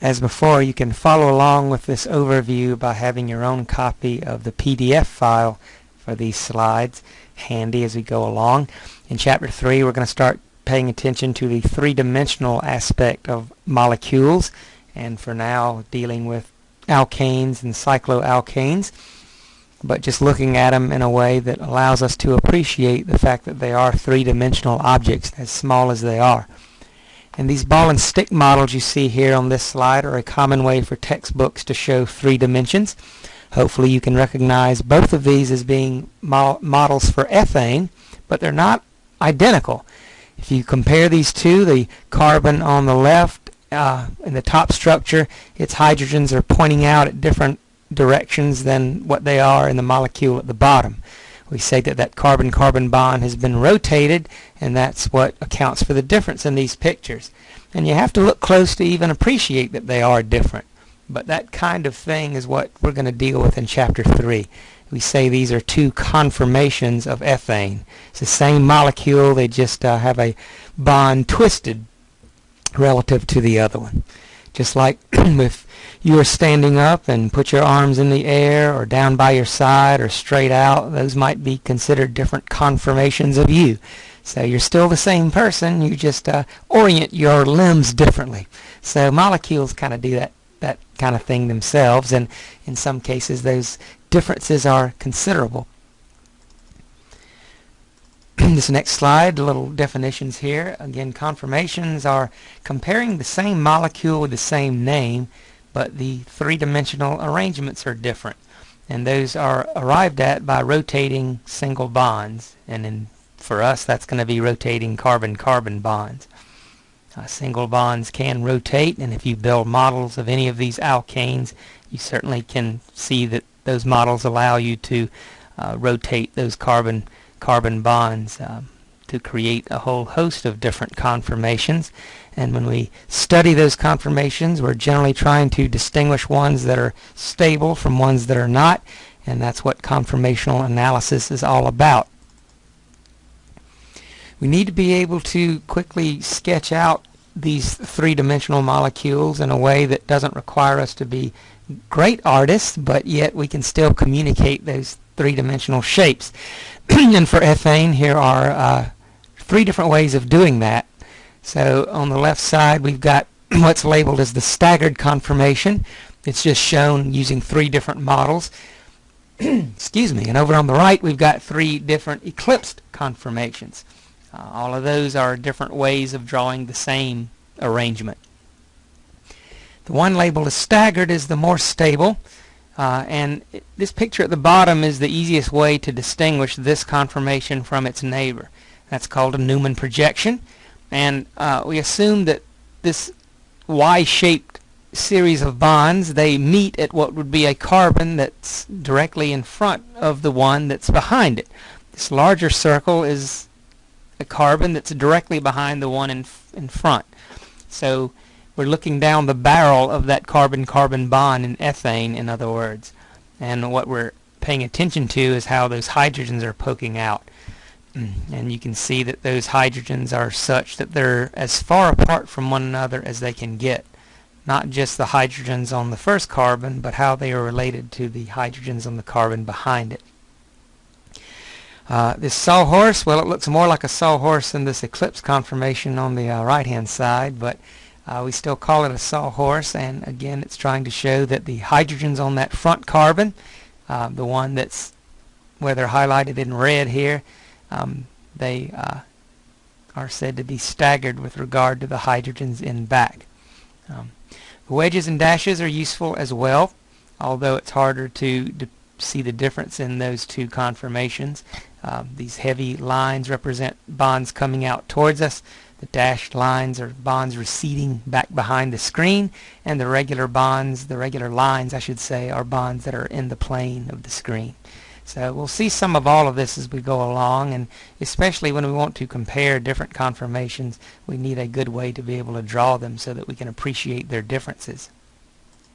As before, you can follow along with this overview by having your own copy of the PDF file for these slides handy as we go along. In Chapter 3, we're going to start paying attention to the three-dimensional aspect of molecules, and for now dealing with alkanes and cycloalkanes, but just looking at them in a way that allows us to appreciate the fact that they are three-dimensional objects, as small as they are. And these ball and stick models you see here on this slide are a common way for textbooks to show three dimensions. Hopefully you can recognize both of these as being mo models for ethane, but they're not identical. If you compare these two, the carbon on the left uh, in the top structure, its hydrogens are pointing out at different directions than what they are in the molecule at the bottom we say that that carbon-carbon bond has been rotated and that's what accounts for the difference in these pictures. And you have to look close to even appreciate that they are different. But that kind of thing is what we're going to deal with in Chapter 3. We say these are two conformations of ethane. It's the same molecule, they just uh, have a bond twisted relative to the other one. Just like if you are standing up and put your arms in the air or down by your side or straight out, those might be considered different conformations of you. So you're still the same person, you just uh, orient your limbs differently. So molecules kind of do that, that kind of thing themselves, and in some cases those differences are considerable. This next slide, little definitions here. Again, conformations are comparing the same molecule with the same name but the three-dimensional arrangements are different. And those are arrived at by rotating single bonds. And in, for us, that's going to be rotating carbon-carbon bonds. Uh, single bonds can rotate, and if you build models of any of these alkanes, you certainly can see that those models allow you to uh, rotate those carbon-carbon bonds um, to create a whole host of different conformations. And when we study those conformations, we're generally trying to distinguish ones that are stable from ones that are not. And that's what conformational analysis is all about. We need to be able to quickly sketch out these three-dimensional molecules in a way that doesn't require us to be great artists, but yet we can still communicate those three-dimensional shapes. and for ethane, here are uh, three different ways of doing that. So on the left side we've got what's labeled as the staggered conformation. It's just shown using three different models. Excuse me. And over on the right we've got three different eclipsed conformations. Uh, all of those are different ways of drawing the same arrangement. The one labeled as staggered is the more stable. Uh, and it, this picture at the bottom is the easiest way to distinguish this conformation from its neighbor. That's called a Newman projection and uh, we assume that this Y-shaped series of bonds they meet at what would be a carbon that's directly in front of the one that's behind it. This larger circle is a carbon that's directly behind the one in in front. So we're looking down the barrel of that carbon-carbon bond in ethane in other words. And what we're paying attention to is how those hydrogens are poking out. Mm. and you can see that those hydrogens are such that they're as far apart from one another as they can get. Not just the hydrogens on the first carbon, but how they are related to the hydrogens on the carbon behind it. Uh, this sawhorse, well it looks more like a sawhorse than this eclipse conformation on the uh, right hand side, but uh, we still call it a sawhorse and again it's trying to show that the hydrogens on that front carbon, uh, the one that's where they're highlighted in red here, um, they uh, are said to be staggered with regard to the hydrogens in back. Um, the wedges and dashes are useful as well, although it's harder to, to see the difference in those two conformations. Um, these heavy lines represent bonds coming out towards us. The dashed lines are bonds receding back behind the screen, and the regular bonds, the regular lines I should say, are bonds that are in the plane of the screen. So we'll see some of all of this as we go along and especially when we want to compare different conformations we need a good way to be able to draw them so that we can appreciate their differences.